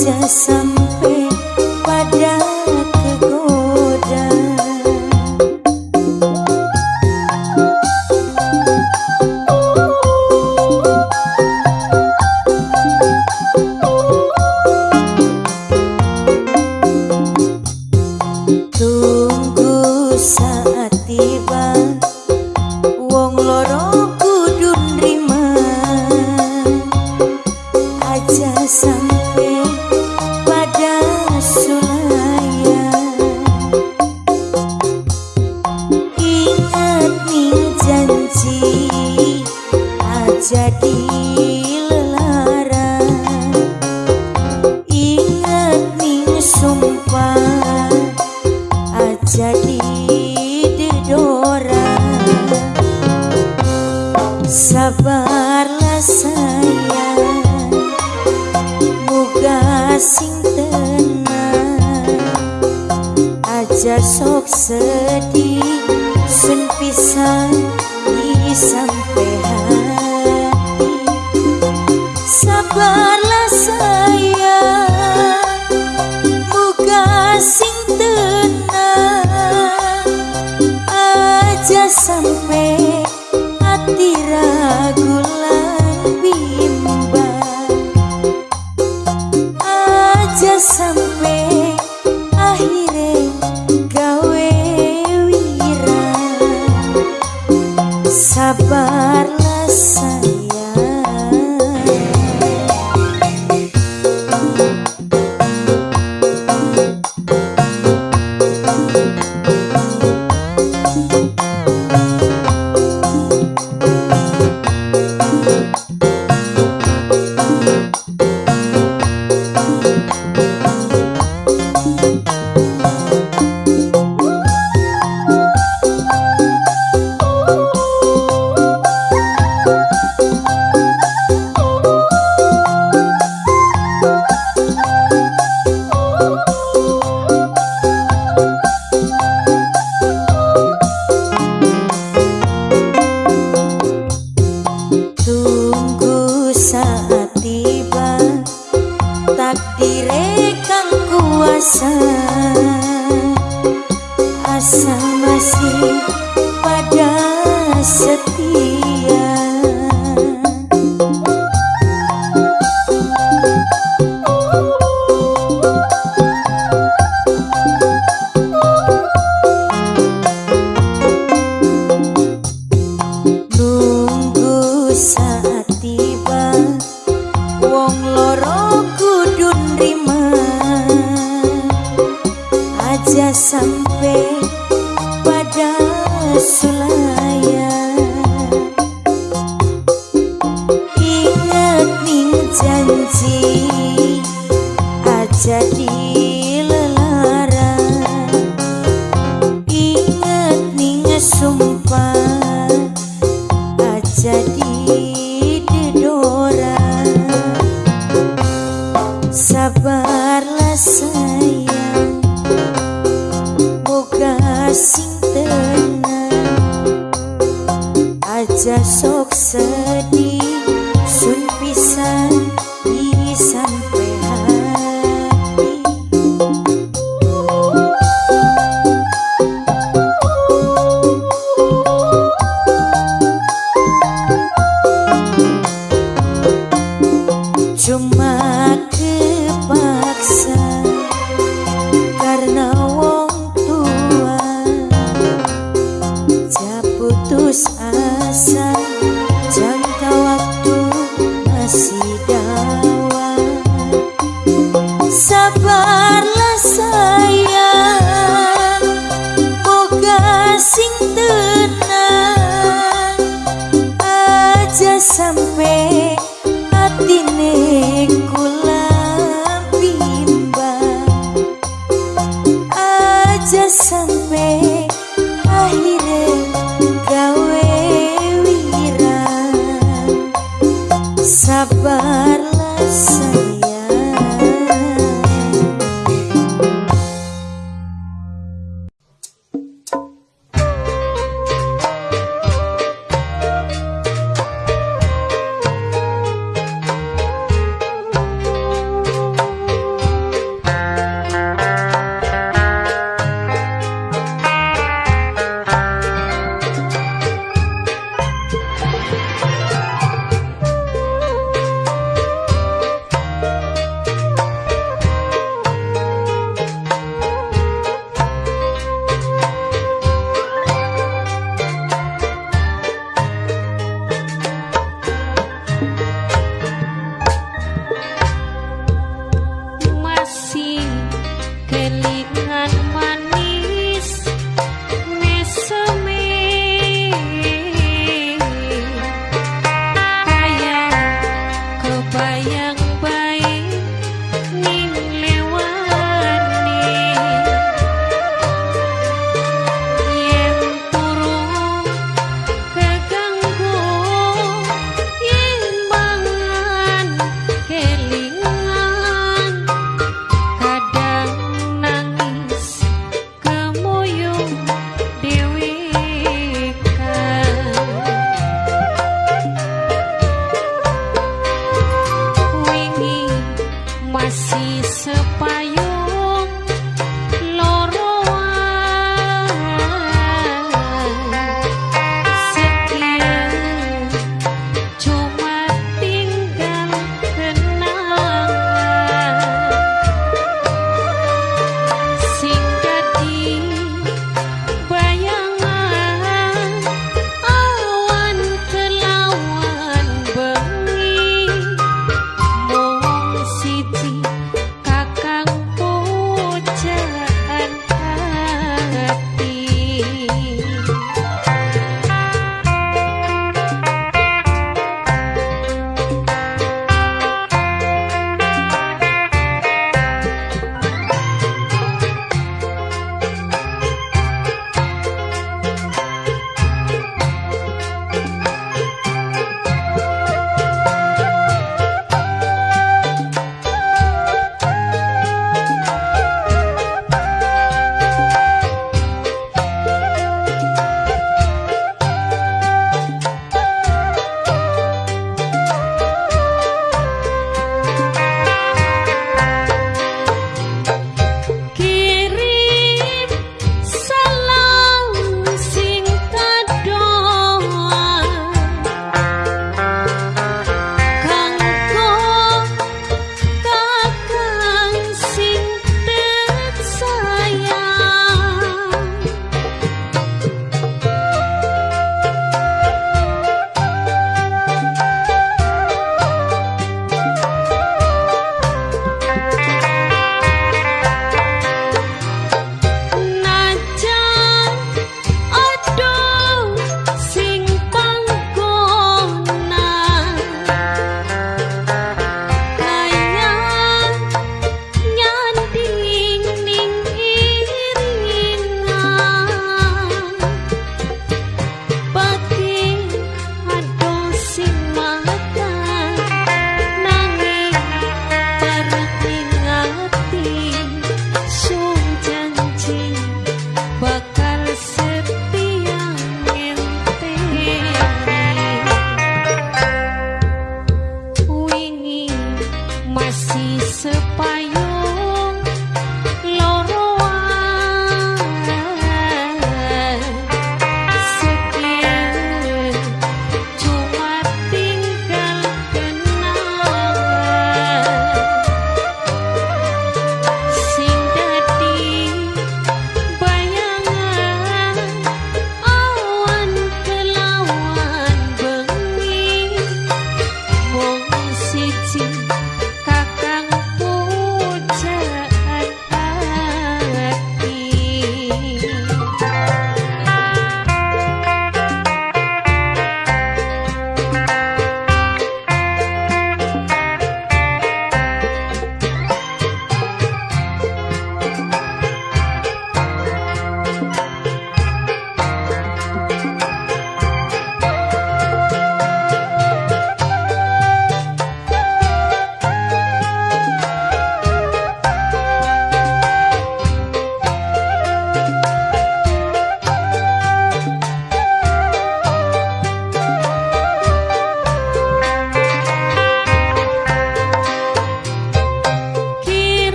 Aja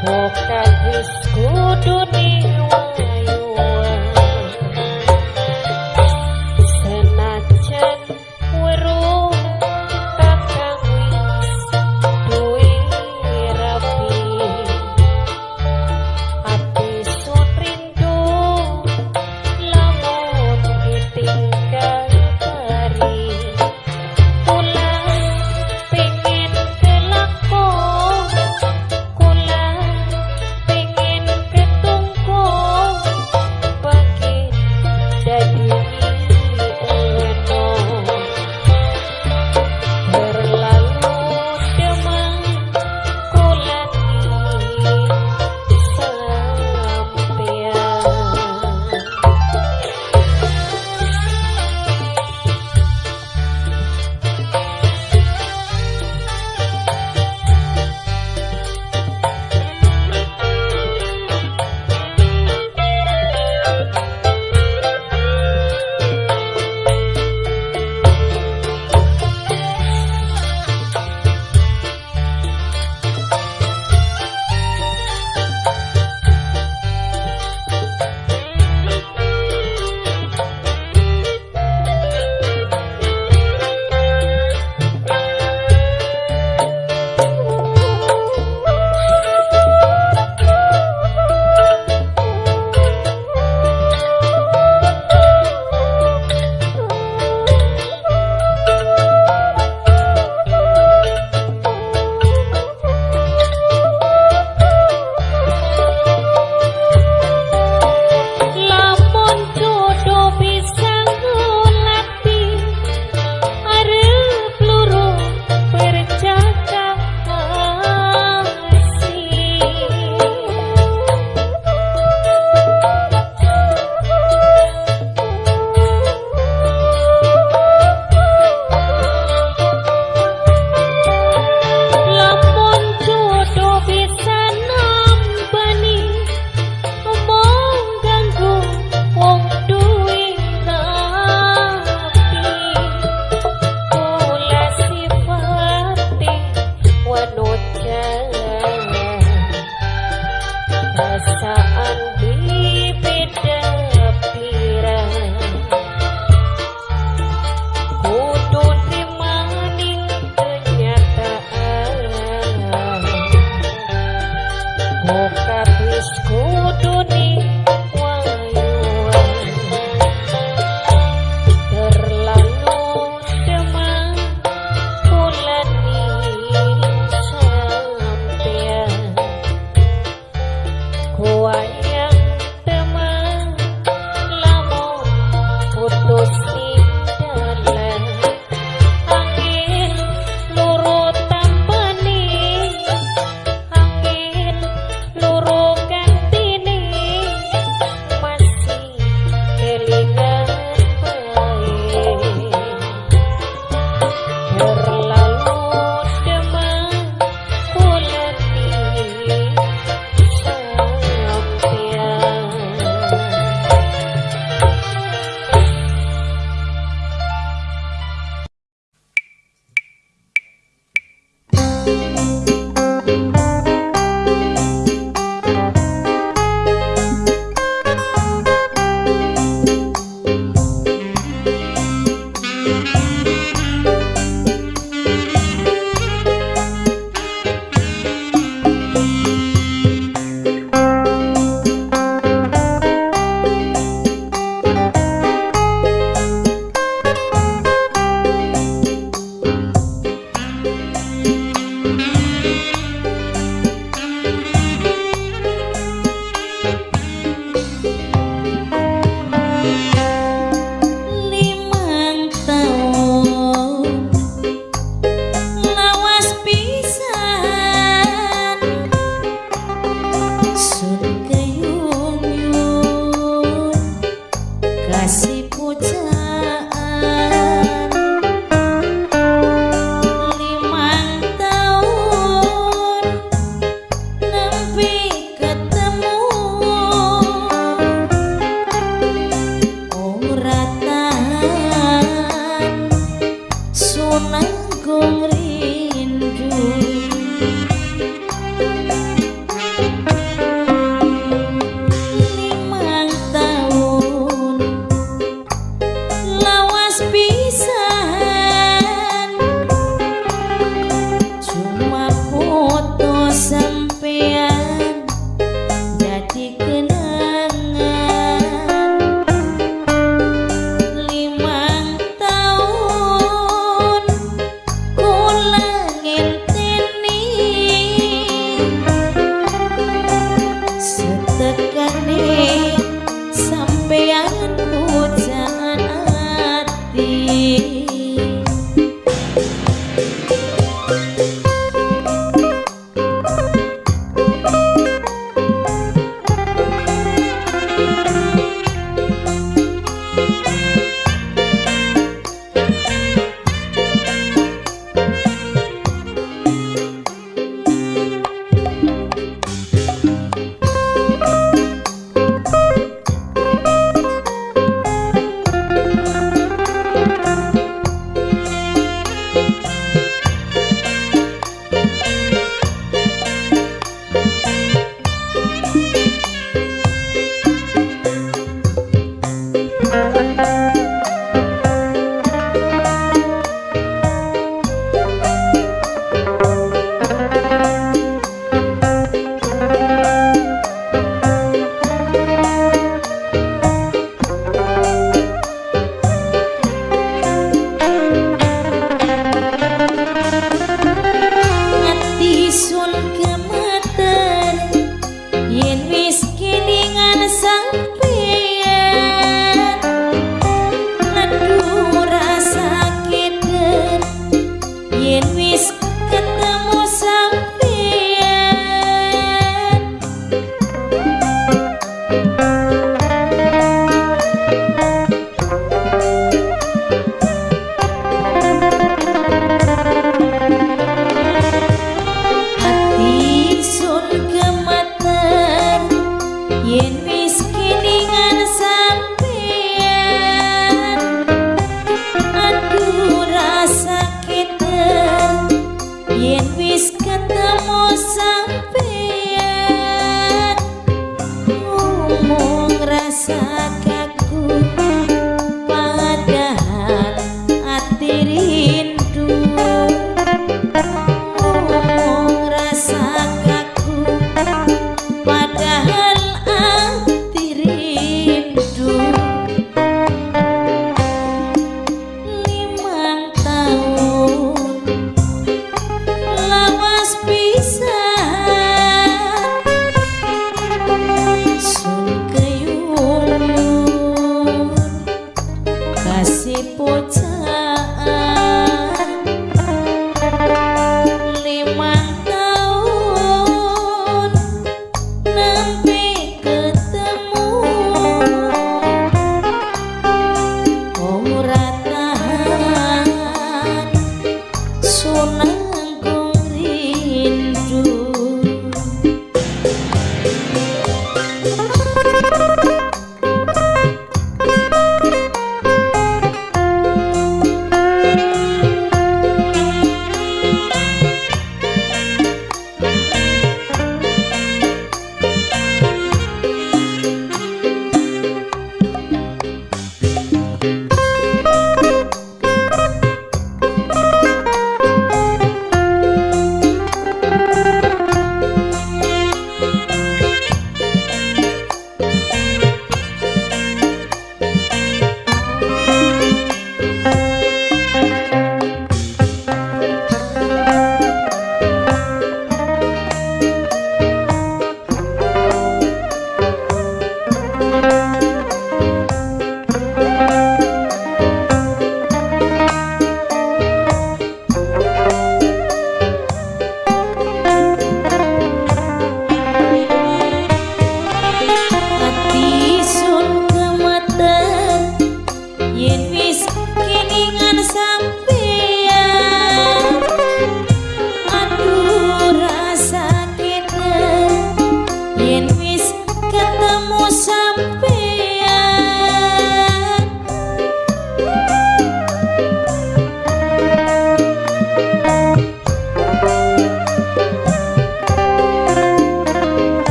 Bukan isku dunia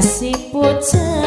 Impi yen